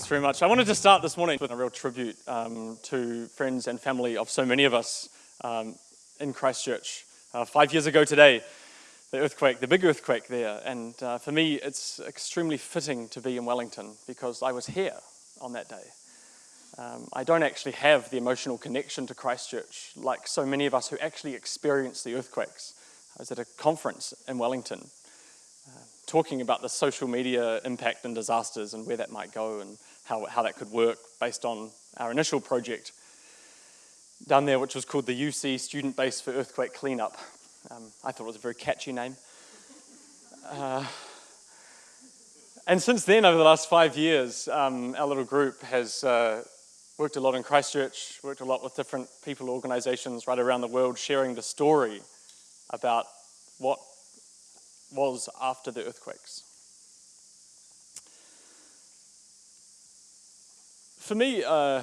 Thanks very much. I wanted to start this morning with a real tribute um, to friends and family of so many of us um, in Christchurch. Uh, five years ago today, the earthquake, the big earthquake there, and uh, for me it's extremely fitting to be in Wellington because I was here on that day. Um, I don't actually have the emotional connection to Christchurch like so many of us who actually experienced the earthquakes. I was at a conference in Wellington uh, talking about the social media impact and disasters and where that might go and how, how that could work based on our initial project down there, which was called the UC Student Base for Earthquake Cleanup. Um, I thought it was a very catchy name. Uh, and since then, over the last five years, um, our little group has uh, worked a lot in Christchurch, worked a lot with different people, organizations right around the world, sharing the story about what was after the earthquakes. For me, uh,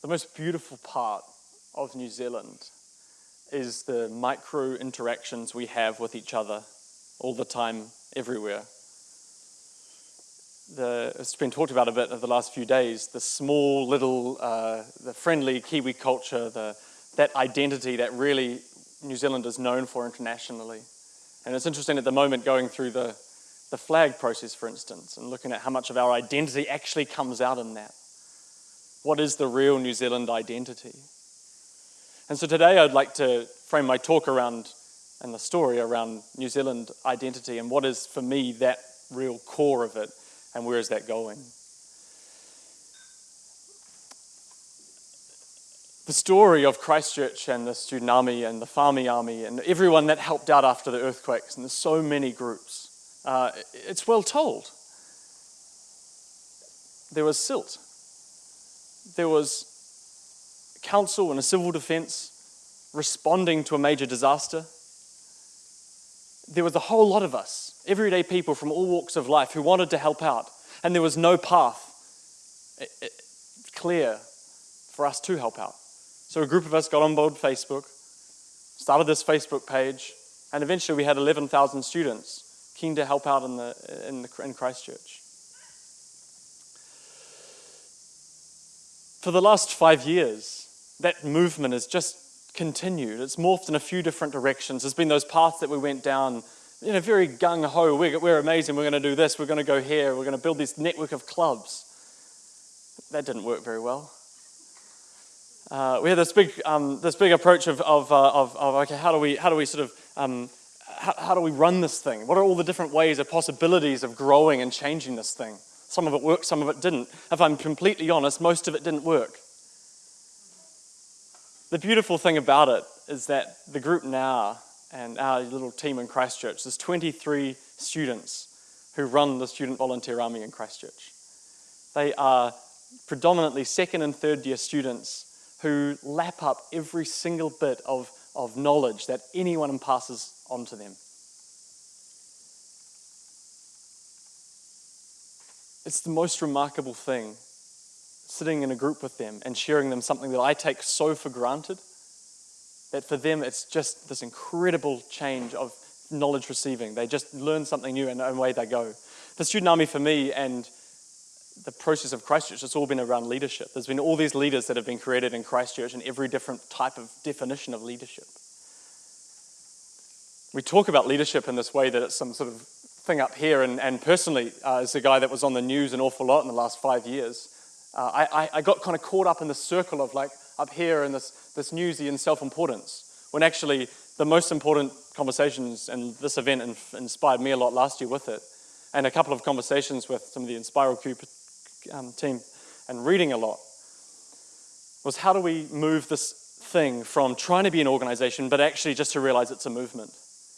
the most beautiful part of New Zealand is the micro interactions we have with each other all the time, everywhere. The, it's been talked about a bit over the last few days, the small little, uh, the friendly Kiwi culture, the, that identity that really New Zealand is known for internationally. And it's interesting at the moment going through the, the flag process, for instance, and looking at how much of our identity actually comes out in that. What is the real New Zealand identity? And so today I'd like to frame my talk around and the story around New Zealand identity and what is for me that real core of it and where is that going. the story of Christchurch and the student army and the farming army and everyone that helped out after the earthquakes, and there's so many groups, uh, it's well told. There was silt. There was council and a civil defence responding to a major disaster. There was a whole lot of us, everyday people from all walks of life who wanted to help out, and there was no path eh, eh, clear for us to help out. So a group of us got on board Facebook, started this Facebook page, and eventually we had 11,000 students keen to help out in, the, in, the, in Christchurch. For the last five years, that movement has just continued. It's morphed in a few different directions. There's been those paths that we went down, you know, very gung ho. We're, we're amazing. We're going to do this. We're going to go here. We're going to build this network of clubs. That didn't work very well uh, we had this big, um, this big approach of, of, uh, of, of, okay, how do we, how do we sort of, um, how, how do we run this thing? What are all the different ways or possibilities of growing and changing this thing? Some of it worked, some of it didn't. If I'm completely honest, most of it didn't work. The beautiful thing about it is that the group now and our little team in Christchurch, there's 23 students who run the Student Volunteer Army in Christchurch. They are predominantly second and third year students who lap up every single bit of, of knowledge that anyone passes on to them. It's the most remarkable thing sitting in a group with them and sharing them something that I take so for granted that for them it's just this incredible change of knowledge receiving. They just learn something new and away they go. The student army for me and the process of Christchurch, it's all been around leadership. There's been all these leaders that have been created in Christchurch and every different type of definition of leadership. We talk about leadership in this way that it's some sort of thing up here, and, and personally, uh, as a guy that was on the news an awful lot in the last five years, uh, I, I got kind of caught up in the circle of like up here in this, this newsy and self-importance, when actually the most important conversations, and this event inspired me a lot last year with it, and a couple of conversations with some of the Inspiral um, team and reading a lot was how do we move this thing from trying to be an organization, but actually just to realize it's a movement.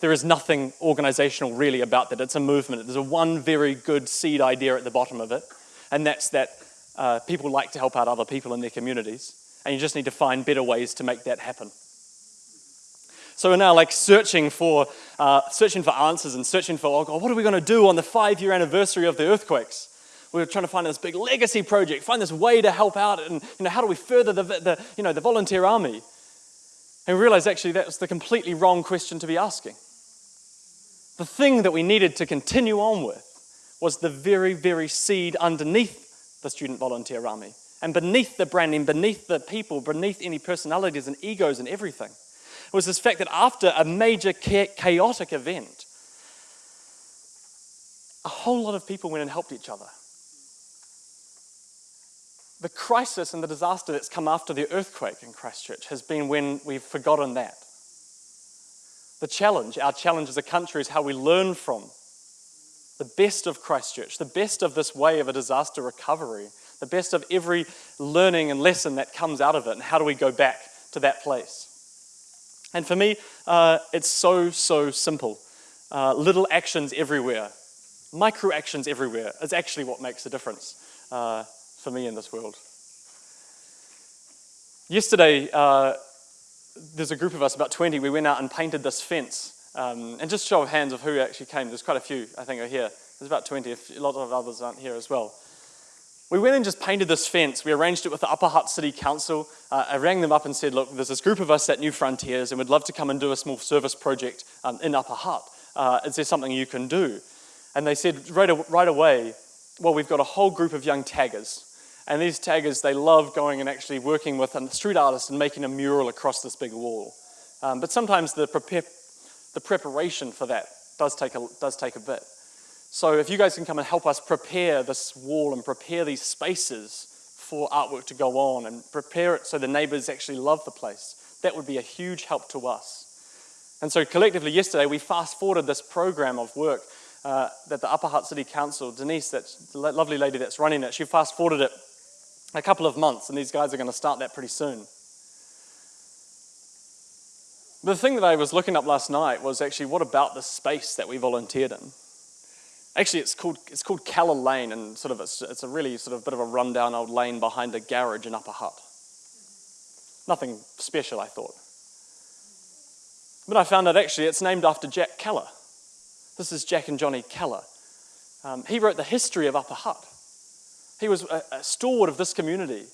There is nothing organizational really about that. It's a movement. There's a one very good seed idea at the bottom of it, and that's that uh, people like to help out other people in their communities, and you just need to find better ways to make that happen. So we're now like searching for, uh, searching for answers and searching for, oh what are we going to do on the five-year anniversary of the earthquakes? We are trying to find this big legacy project, find this way to help out, and you know, how do we further the, the, you know, the volunteer army? And we realized actually that was the completely wrong question to be asking. The thing that we needed to continue on with was the very, very seed underneath the Student Volunteer Army. And beneath the branding, beneath the people, beneath any personalities and egos and everything, was this fact that after a major chaotic event, a whole lot of people went and helped each other. The crisis and the disaster that's come after the earthquake in Christchurch has been when we've forgotten that. The challenge, our challenge as a country, is how we learn from the best of Christchurch, the best of this way of a disaster recovery, the best of every learning and lesson that comes out of it, and how do we go back to that place? And for me, uh, it's so, so simple. Uh, little actions everywhere, micro actions everywhere is actually what makes a difference uh, for me in this world. Yesterday, uh, there's a group of us, about 20, we went out and painted this fence. Um, and just show of hands of who actually came. There's quite a few, I think, are here. There's about 20, a lot of others aren't here as well. We went and just painted this fence. We arranged it with the Upper Hutt City Council. Uh, I rang them up and said, look, there's this group of us at New Frontiers and we'd love to come and do a small service project um, in Upper Hutt. Uh, is there something you can do? And they said right, right away, well, we've got a whole group of young taggers. And these taggers, they love going and actually working with a street artist and making a mural across this big wall. Um, but sometimes the, prepare, the preparation for that does take, a, does take a bit. So if you guys can come and help us prepare this wall and prepare these spaces for artwork to go on and prepare it so the neighbors actually love the place, that would be a huge help to us. And so collectively yesterday, we fast forwarded this program of work uh, that the Upper Hutt City Council, Denise, that lovely lady that's running it, she fast forwarded it a couple of months, and these guys are going to start that pretty soon. The thing that I was looking up last night was actually what about the space that we volunteered in? Actually, it's called, it's called Keller Lane, and sort of it's, it's a really sort of bit of a rundown old lane behind a garage in Upper Hutt. Nothing special, I thought. But I found out actually it's named after Jack Keller. This is Jack and Johnny Keller. Um, he wrote the history of Upper Hutt. He was a, a stalwart of this community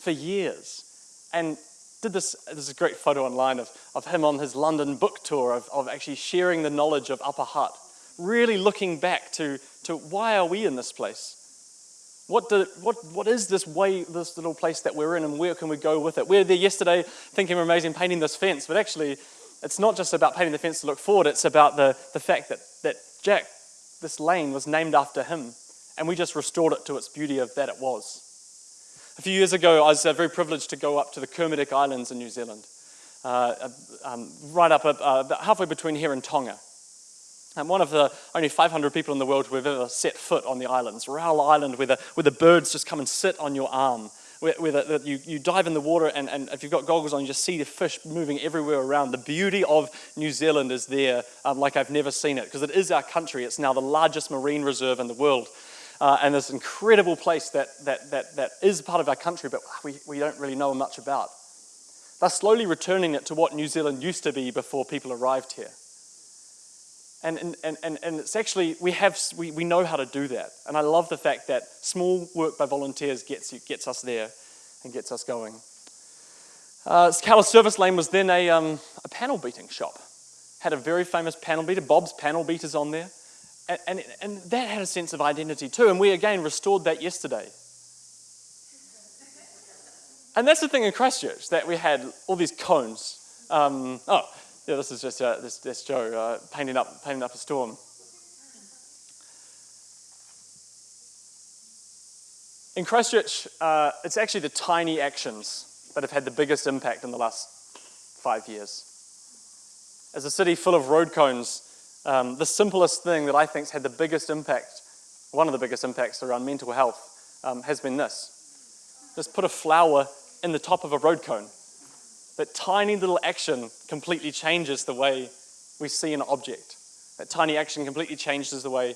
for years and did this, there's a great photo online of, of him on his London book tour of, of actually sharing the knowledge of Upper Hutt really looking back to, to why are we in this place? What, do, what, what is this way, this little place that we're in, and where can we go with it? We were there yesterday thinking we're amazing painting this fence, but actually, it's not just about painting the fence to look forward, it's about the, the fact that, that Jack, this lane, was named after him, and we just restored it to its beauty of that it was. A few years ago, I was uh, very privileged to go up to the Kermadec Islands in New Zealand, uh, um, right up uh, halfway between here and Tonga. I'm one of the only 500 people in the world who have ever set foot on the islands. Raoul Island, where the, where the birds just come and sit on your arm. Where, where the, you, you dive in the water, and, and if you've got goggles on, you just see the fish moving everywhere around. The beauty of New Zealand is there um, like I've never seen it, because it is our country. It's now the largest marine reserve in the world. Uh, and this incredible place that, that, that, that is part of our country, but we, we don't really know much about. They're slowly returning it to what New Zealand used to be before people arrived here. And, and, and, and it's actually, we, have, we, we know how to do that. And I love the fact that small work by volunteers gets, you, gets us there and gets us going. Uh, Service Lane was then a, um, a panel beating shop. Had a very famous panel beater, Bob's Panel Beaters on there. And, and, and that had a sense of identity too. And we again restored that yesterday. And that's the thing in Christchurch, that we had all these cones. Um, oh, yeah, this is just uh, this, this Joe uh, painting, up, painting up a storm. In Christchurch, uh, it's actually the tiny actions that have had the biggest impact in the last five years. As a city full of road cones, um, the simplest thing that I think has had the biggest impact, one of the biggest impacts around mental health, um, has been this. Just put a flower in the top of a road cone. That tiny little action completely changes the way we see an object. That tiny action completely changes the way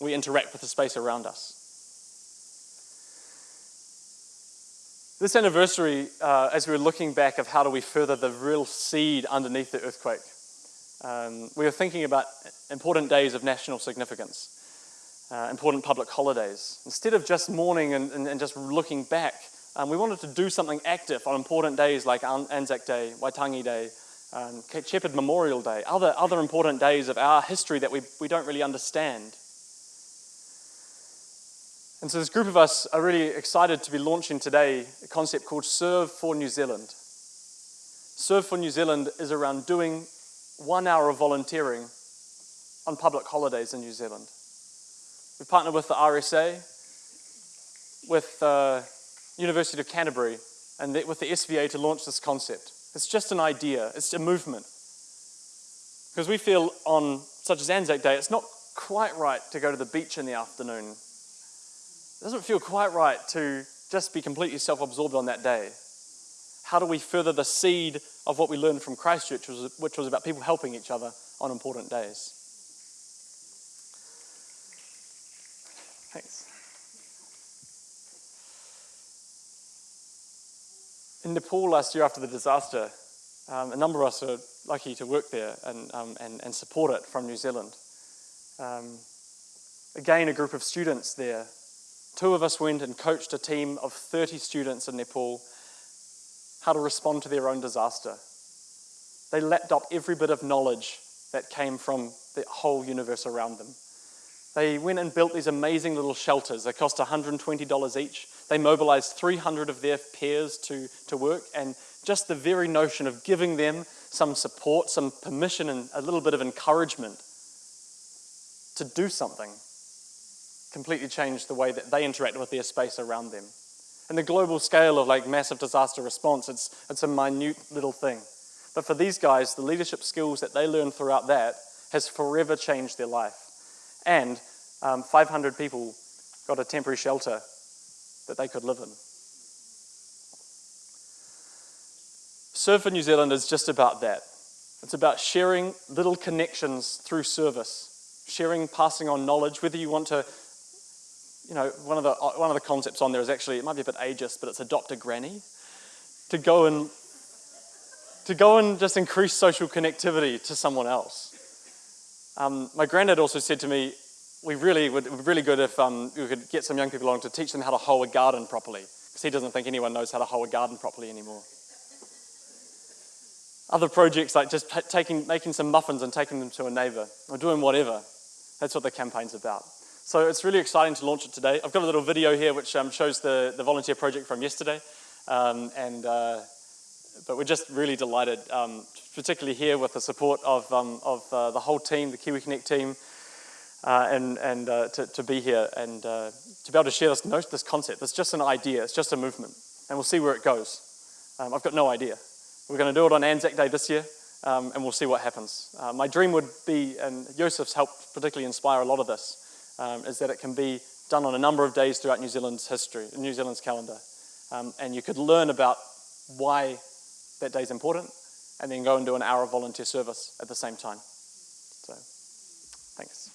we interact with the space around us. This anniversary, uh, as we were looking back of how do we further the real seed underneath the earthquake, um, we were thinking about important days of national significance, uh, important public holidays. Instead of just mourning and, and, and just looking back, um, we wanted to do something active on important days like Anzac Day, Waitangi Day, um, Shepherd Memorial Day, other, other important days of our history that we, we don't really understand. And so this group of us are really excited to be launching today a concept called Serve for New Zealand. Serve for New Zealand is around doing one hour of volunteering on public holidays in New Zealand. We partnered with the RSA, with the University of Canterbury, and with the SVA to launch this concept. It's just an idea, it's a movement. Because we feel on such as Anzac Day, it's not quite right to go to the beach in the afternoon it doesn't feel quite right to just be completely self absorbed on that day. How do we further the seed of what we learned from Christchurch, which was about people helping each other on important days? Thanks. In Nepal last year after the disaster, um, a number of us were lucky to work there and, um, and, and support it from New Zealand. Um, again, a group of students there Two of us went and coached a team of 30 students in Nepal how to respond to their own disaster. They lapped up every bit of knowledge that came from the whole universe around them. They went and built these amazing little shelters. They cost $120 each. They mobilized 300 of their peers to, to work, and just the very notion of giving them some support, some permission, and a little bit of encouragement to do something completely changed the way that they interact with their space around them. In the global scale of like massive disaster response, it's, it's a minute little thing. But for these guys, the leadership skills that they learned throughout that has forever changed their life. And um, 500 people got a temporary shelter that they could live in. Serve for New Zealand is just about that. It's about sharing little connections through service, sharing, passing on knowledge, whether you want to you know, one of the one of the concepts on there is actually it might be a bit ageist, but it's adopt a granny to go and to go and just increase social connectivity to someone else. Um, my granddad also said to me, we really would be really good if um, we could get some young people along to teach them how to hoe a garden properly, because he doesn't think anyone knows how to hoe a garden properly anymore. Other projects like just taking, making some muffins and taking them to a neighbor, or doing whatever. That's what the campaign's about. So it's really exciting to launch it today. I've got a little video here which um, shows the, the volunteer project from yesterday. Um, and, uh, but we're just really delighted, um, particularly here with the support of, um, of uh, the whole team, the Kiwi Connect team, uh, and, and uh, to, to be here and uh, to be able to share this, this concept. It's just an idea, it's just a movement, and we'll see where it goes. Um, I've got no idea. We're going to do it on Anzac Day this year, um, and we'll see what happens. Uh, my dream would be, and Joseph's helped particularly inspire a lot of this, um, is that it can be done on a number of days throughout New Zealand's history, New Zealand's calendar. Um, and you could learn about why that day is important and then go and do an hour of volunteer service at the same time. So, thanks.